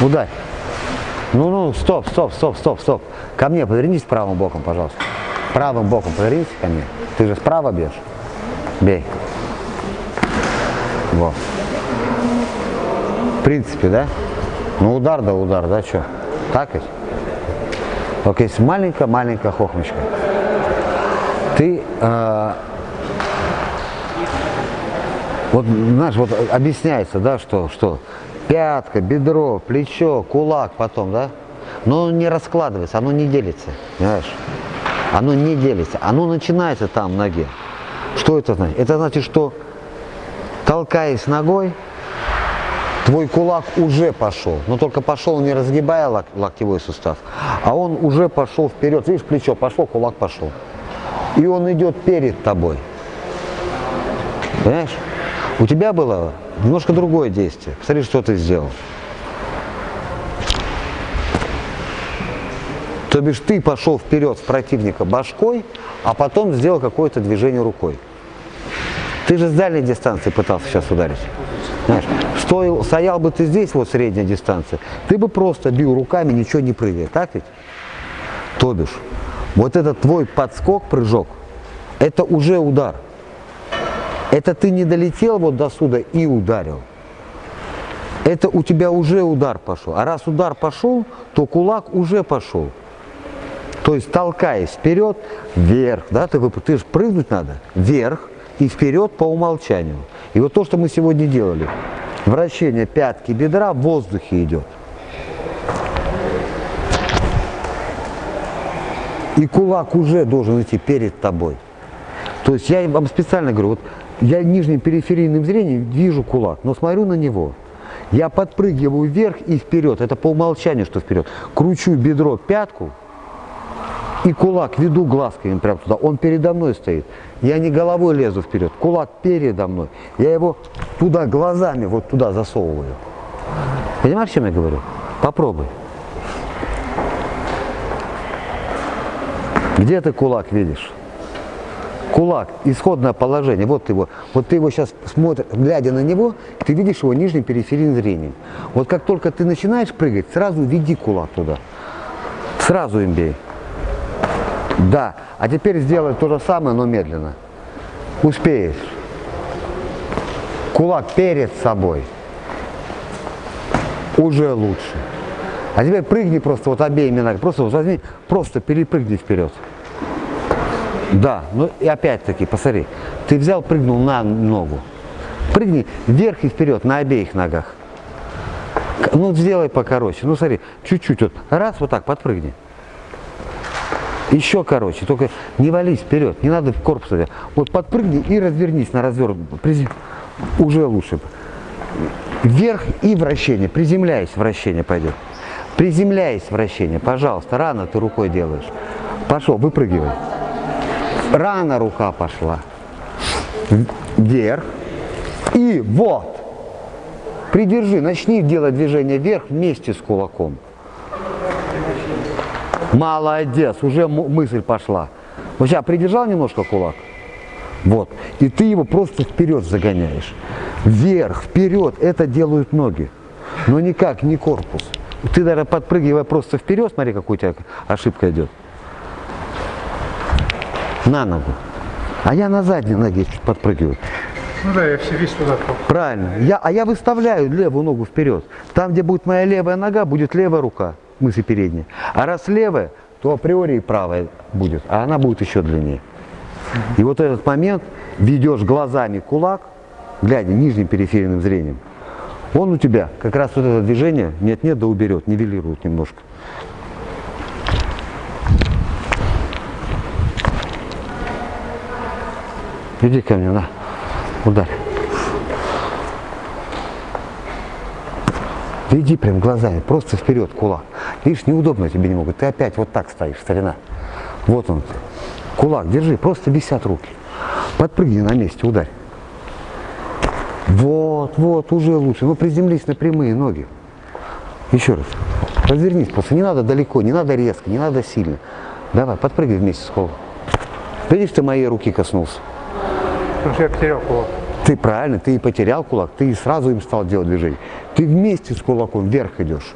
Ударь. Ну, ну, стоп, стоп, стоп, стоп, стоп. Ко мне повернись правым боком, пожалуйста. Правым боком повернись ко мне. Ты же справа бьешь. Бей. Вот. В принципе, да? Ну, удар да удар, да, что? Так ведь? Только есть маленькая-маленькая хохмочка. Ты, э, вот, знаешь, вот объясняется, да, что, что пятка, бедро, плечо, кулак потом, да? Но не раскладывается, оно не делится, понимаешь? Оно не делится, оно начинается там в ноге. Что это значит? Это значит, что толкаясь ногой, твой кулак уже пошел. Но только пошел не разгибая лок локтевой сустав, а он уже пошел вперед. Видишь, плечо пошло, кулак пошел. И он идет перед тобой. Понимаешь? У тебя было немножко другое действие. Посмотри, что ты сделал. То бишь ты пошел вперед в противника башкой, а потом сделал какое-то движение рукой. Ты же с дальней дистанции пытался сейчас ударить. Знаешь, стоял, стоял бы ты здесь, вот средняя дистанция, ты бы просто бил руками, ничего не прыгая, так ведь? То бишь, вот этот твой подскок, прыжок, это уже удар. Это ты не долетел вот до сюда и ударил. Это у тебя уже удар пошел. А раз удар пошел, то кулак уже пошел. То есть толкаясь вперед, вверх, да, ты, ты же прыгнуть надо, вверх и вперед по умолчанию. И вот то, что мы сегодня делали, вращение пятки бедра в воздухе идет. И кулак уже должен идти перед тобой. То есть я вам специально говорю, вот я нижним периферийным зрением вижу кулак, но смотрю на него. Я подпрыгиваю вверх и вперед, это по умолчанию, что вперед. Кручу бедро, пятку, и кулак веду глазками прямо туда, он передо мной стоит. Я не головой лезу вперед, кулак передо мной. Я его туда глазами вот туда засовываю. Понимаешь, о чем я говорю? Попробуй. Где ты кулак видишь? Кулак, исходное положение, вот его, вот ты его сейчас смотришь, глядя на него, ты видишь его нижним периферийным зрением. Вот как только ты начинаешь прыгать, сразу веди кулак туда. Сразу им бей. Да. А теперь сделай то же самое, но медленно. Успеешь. Кулак перед собой. Уже лучше. А теперь прыгни просто вот обеими ногами. Просто возьми, просто перепрыгни вперед. Да, ну и опять-таки, посмотри, ты взял, прыгнул на ногу. Прыгни вверх и вперед на обеих ногах. Ну, сделай покороче. Ну, смотри, чуть-чуть вот. Раз, вот так, подпрыгни. Еще короче, только не вались вперед, не надо в корпус. Вот подпрыгни и развернись на развернут. Уже лучше. Вверх и вращение, приземляясь, вращение пойдет. Приземляясь, вращение, пожалуйста, рано ты рукой делаешь. Пошел, выпрыгивай. Рано рука пошла. Вверх. И вот. Придержи, начни делать движение вверх вместе с кулаком. Молодец, уже мысль пошла. Вот сейчас придержал немножко кулак. Вот. И ты его просто вперед загоняешь. Вверх, вперед. Это делают ноги. Но никак, не корпус. Ты даже подпрыгивая просто вперед, смотри, какая у тебя ошибка идет. На ногу. А я на задней ноге чуть подпрыгиваю. Ну да, я все весь туда. Правильно. Я, а я выставляю левую ногу вперед. Там, где будет моя левая нога, будет левая рука мысли передняя. А раз левая, то априори и правая будет, а она будет еще длиннее. И вот этот момент ведешь глазами кулак, глядя нижним периферийным зрением, он у тебя как раз вот это движение нет-нет да уберет, нивелирует немножко. Иди ко мне, на, ударь. Иди прям глазами, просто вперед кулак. Видишь, неудобно тебе не могут. Ты опять вот так стоишь, старина. Вот он. Кулак держи, просто висят руки. Подпрыгни на месте, ударь. Вот, вот, уже лучше. Ну, приземлись на прямые ноги. Еще раз. Развернись просто. Не надо далеко, не надо резко, не надо сильно. Давай, подпрыгай вместе с кулаком. Видишь, ты моей руки коснулся. Потому что я потерял кулак. Ты правильно, ты и потерял кулак, ты и сразу им стал делать движение. Ты вместе с кулаком вверх идешь.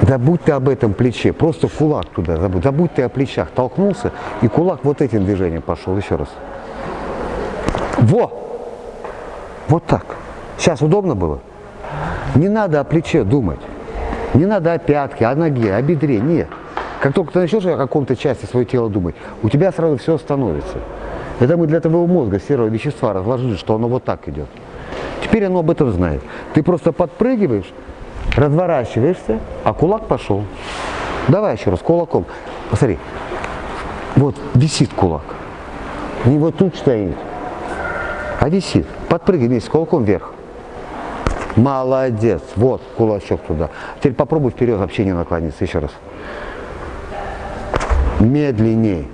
Забудь ты об этом плече, просто кулак туда забудь. Забудь ты о плечах, толкнулся, и кулак вот этим движением пошел. Еще раз. Во! Вот так. Сейчас удобно было? Не надо о плече думать. Не надо о пятке, о ноге, о бедре. Нет. Как только ты начнешь о каком-то части своего тела думать, у тебя сразу все становится. Это мы для твоего мозга серого вещества разложили, что оно вот так идет. Теперь оно об этом знает. Ты просто подпрыгиваешь, разворачиваешься, а кулак пошел. Давай еще раз, кулаком. Посмотри. Вот висит кулак. Не вот тут стоит, а висит. Подпрыгивай вместе кулаком вверх. Молодец. Вот кулачок туда. Теперь попробуй вперед вообще не наклониться. Еще раз. Медленней.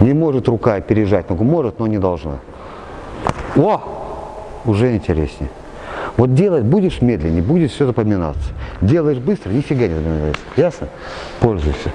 Не может рука опережать ногу. Может, но не должна. О! Уже интереснее. Вот делать будешь медленнее, будет все запоминаться. Делаешь быстро, нифига не запоминается. Ясно? Пользуйся.